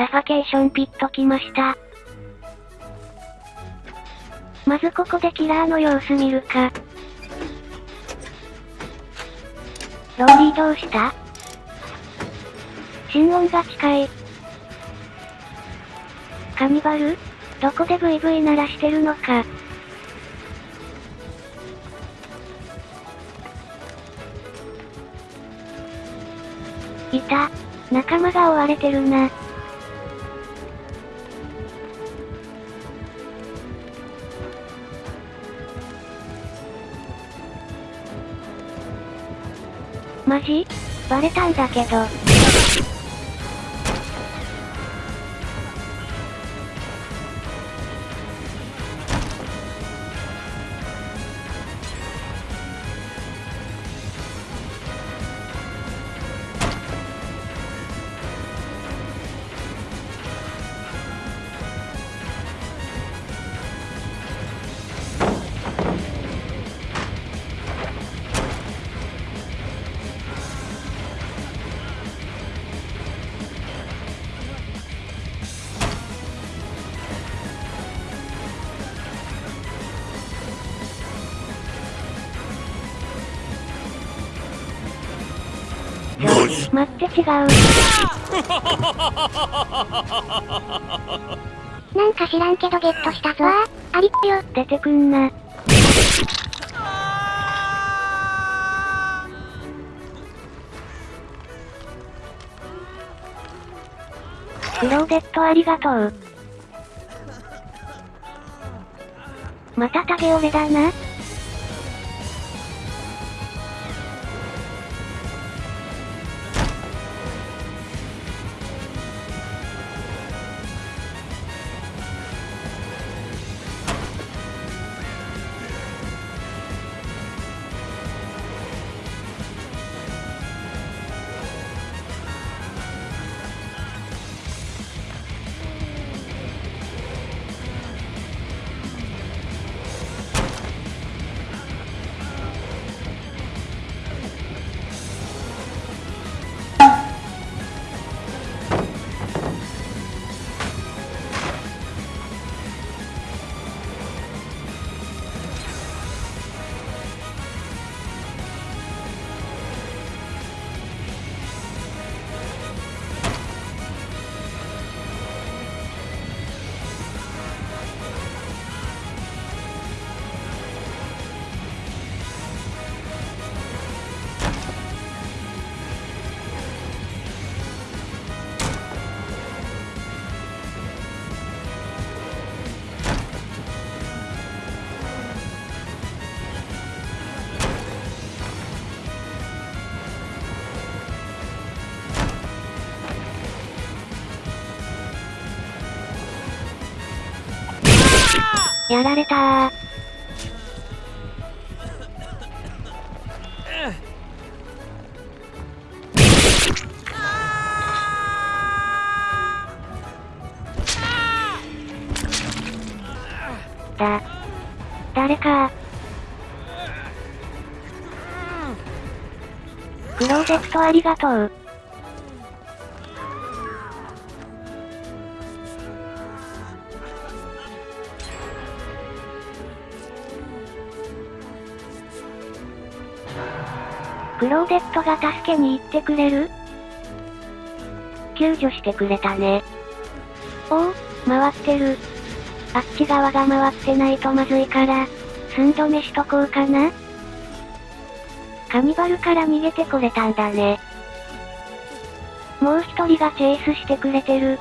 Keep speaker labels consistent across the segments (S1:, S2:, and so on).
S1: サファケーションピット来ました。まずここでキラーの様子見るか。ローリーどうした？心音が近い。カニバル？どこでブイブイ鳴らしてるのか。いた。仲間が追われてるな。マジ？バレたんだけど。待って違う。
S2: なんか知らんけどゲットしたぞ。わあ、ありっよ。
S1: 出てくんな。クローデットありがとう。またタゲ俺だな。やられたー。だ。誰かクローゼットありがとう。クローデットが助けに行ってくれる？救助してくれたね。おお、回ってる。あっち側が回ってないとまずいから、寸止めしとこうかな。カニバルから逃げてこれたんだね。もう一人がチェイスしてくれてる。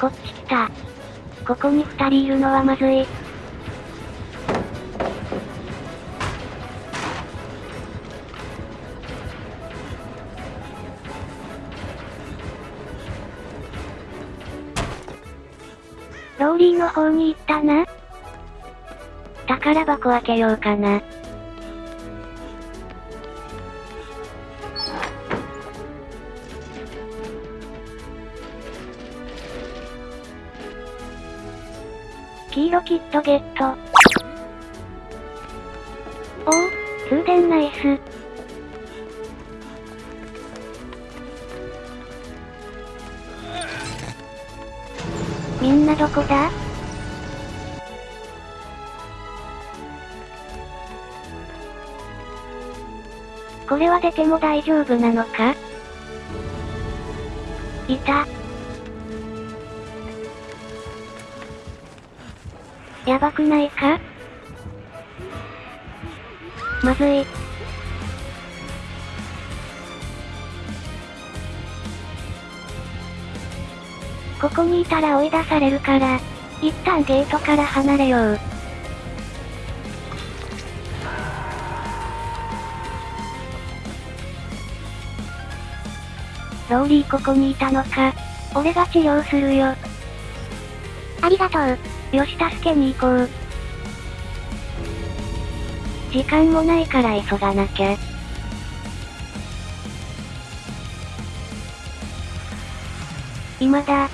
S1: こっち来た。ここに二人いるのはまずい。ローリーの方に行ったな。宝箱開けようかな。黄色キットゲット。おお、通電ナイス。みんなどこだ？これは出ても大丈夫なのか？いた。やばくないか？まずい。ここにいたら追い出されるから、一旦ゲートから離れよう。ローリーここにいたのか？俺が治療するよ。
S2: ありがとう。
S1: よし助けに行こう。時間もないから急がなきゃ。今だ。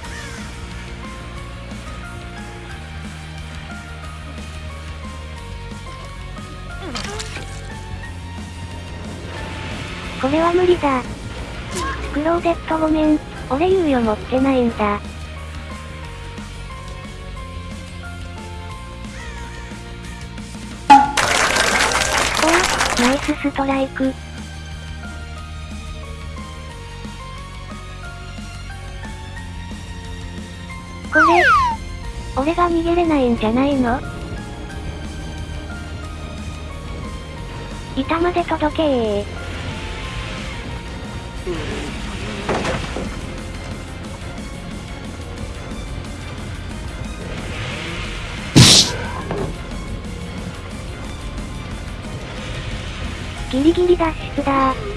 S1: これは無理だ。クローデットごめん。俺猶予持ってないんだ。ナイスストライク。これ、俺が逃げれないんじゃないの？板まで届けー。ギリギリ脱出だー。